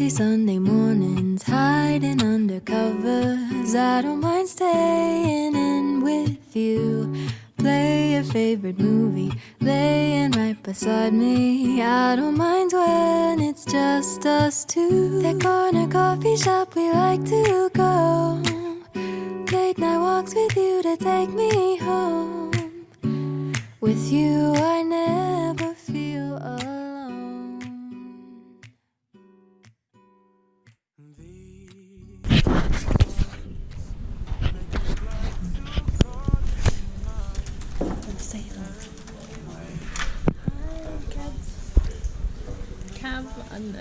lazy Sunday mornings, hiding under covers. I don't mind staying in with you. Play your favorite movie, laying right beside me. I don't mind when it's just us two. That corner coffee shop we like to go. Late night walks with you to take me home. With you, I never 嗯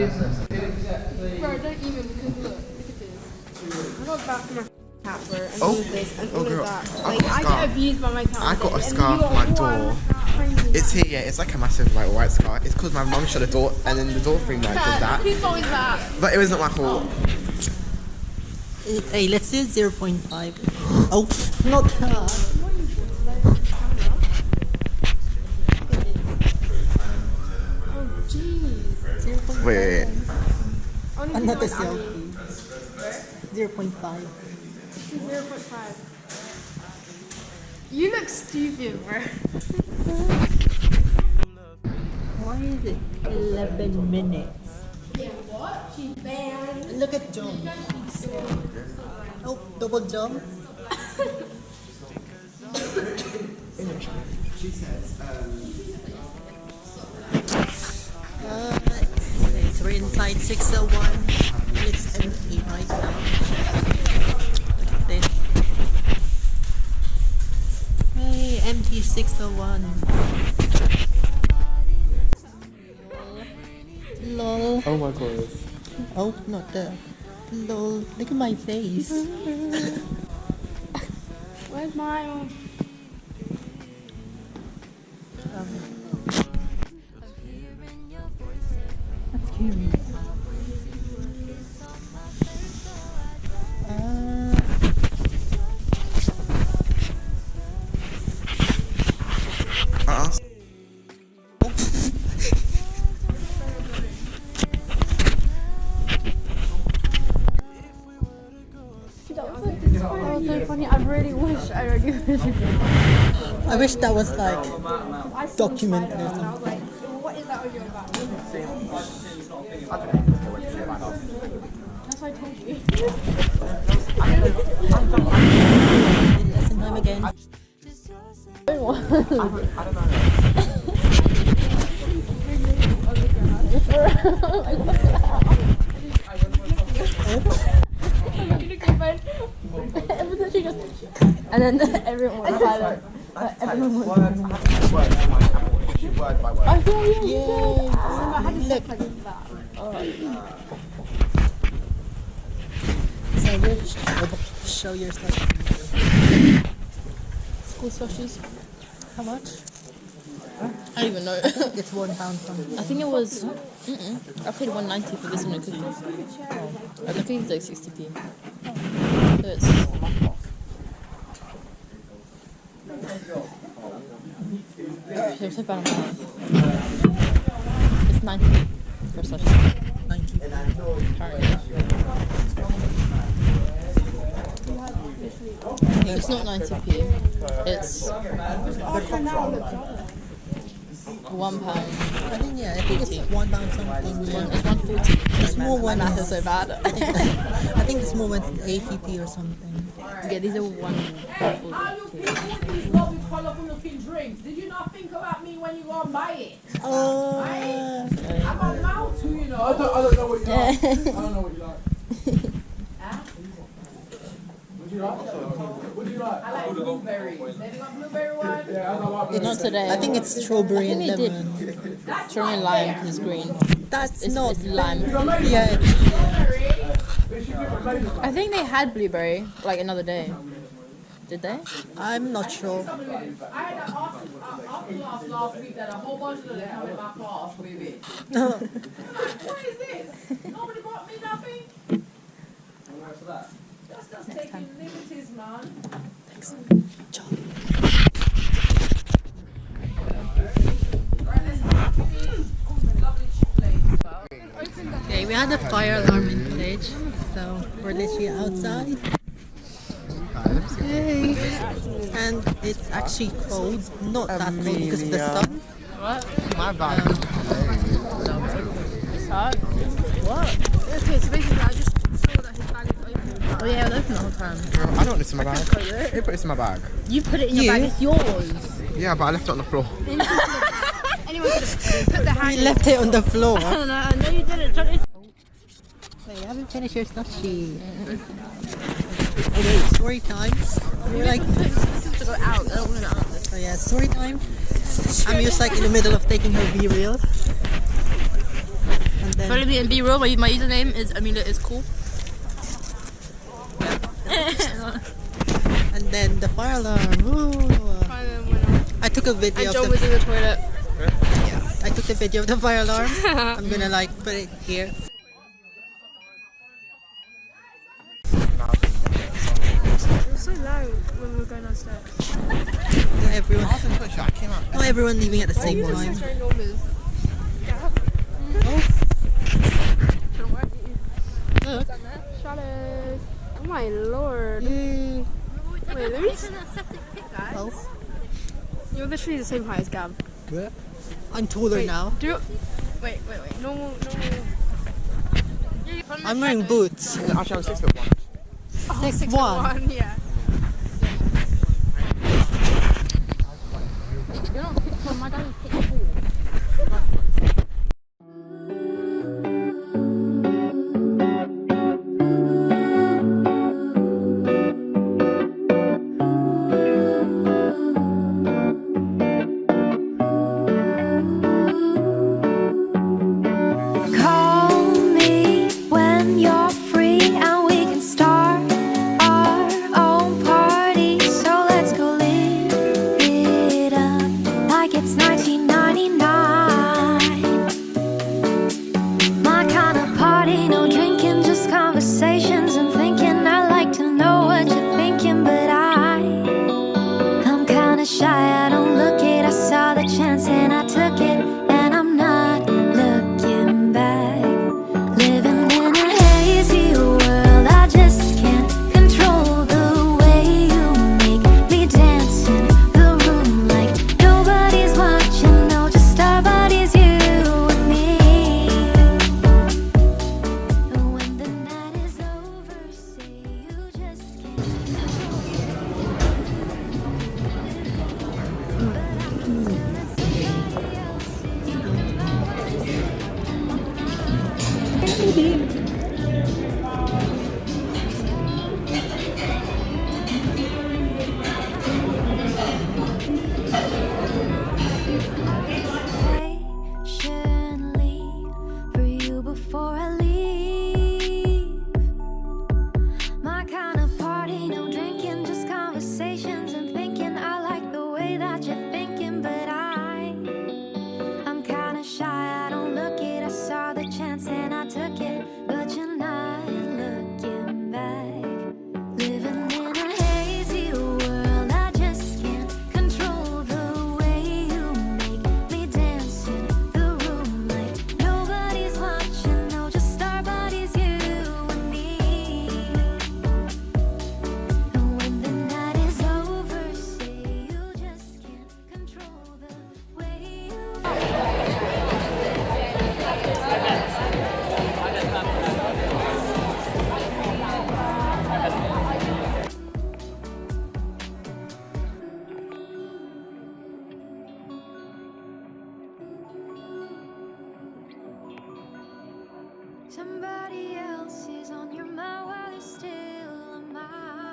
Cab under. Bro, don't even because look, look at this. I got back from my cat bro, and oh. oh, all of this and all girl, of that. I Like got a I scar. get abused by my cat. I got a and scar you on my door. It's here, yeah. It's like a massive like white scar. It's because my mum shut the door and then the door thing like did cat. that. Whose fault is that? But it was not my fault. Hey, let's do 0.5. Oh, not that. Oh jeez. Wait, wait, wait. Only Another because I'm selfie. 0.5. Zero point five. You look stupid, bro. Why is it 11 minutes? Yeah, what? She's banned. Look at John. Oh, double jump. Uh, anyways, we're inside 601. and It's empty right now. Look at this. Hey, empty 601. Lol. Oh my god. Oh, not the. Lol. Look at my face. Where's my um, I recognized you. I wish that was like documented or something. What is that audio about? That's what I told you. Lesson time again. And then everyone was silent. Everyone Word by word. I you had to Look. like that. So which show your stuff. School slushies. How much? I don't even know. It's one pound something. I think it was. Mm-mm. I paid 190 for this many cookies. And the cookies like 60p. So it's. It was about a pound. It's 90p for slushie. 90. Apparently. It's not 90p. It's one pound. I think yeah, I think it's one pound something. One, Yeah. it's 140. The small one Math is is, so bad. I think the small one's 80p or something. yeah, these are one. How you people with these lovely colourful looking drinks? Did you not think about me when you go and buy it? Uh, oh, I got a mouth too, you know. I don't, I don't know what you like. I don't know what you like. What do you like? What do you like? I like blueberry. They got blueberry one? Yeah, don't today. I think it's strawberry and I think they lemon. Strawberry lime is green. That's It's, not it's lime. Yeah. I think they had blueberry like another day. Did they? I'm not sure. I had an after, uh, class last week that a whole bunch of them come in my class with it. No. What is this? Nobody bought me nothing? That's just taking liberties, man. Okay, we had a fire alarm in the village, so we're literally outside. Yay. And it's actually cold, not that cold because of the sun. My bad. Okay, so basically I just saw that his bag was open. Oh yeah, it was open the whole time. I don't want this in my bag. Who put this in my bag? You put it in your You? bag. It's yours. Yeah, but I left it on the floor. Anyone could have put their hand We left it on the floor. No, no, no, you didn't. John, Wait, you haven't finished your stuff sheet. Okay, story time. We're like, This is to go out. I don't want to go out. oh yeah, story time. I'm just like in the middle of taking her BeReal. Follow me and BeReal. My, my username is Amelia is cool. And then the fire alarm. I took a video And of John the was in the toilet. Yeah, I took the video of the fire alarm. I'm gonna like put it here. It was so loud when we were going downstairs. Not everyone, I was in Twitch, I came out. not everyone leaving at the same time. Very normal. Oh, look. Oh my lord. Yay. Wait, let me. Oh, You're literally the same height as Gab. I'm taller Wait, now. Do. Wait, wait, wait. Normal, normal. I'm wearing boots. Actually, I'm six foot one. Six, Six one. foot one. Yeah. Somebody else is on your mind while you're still on mine.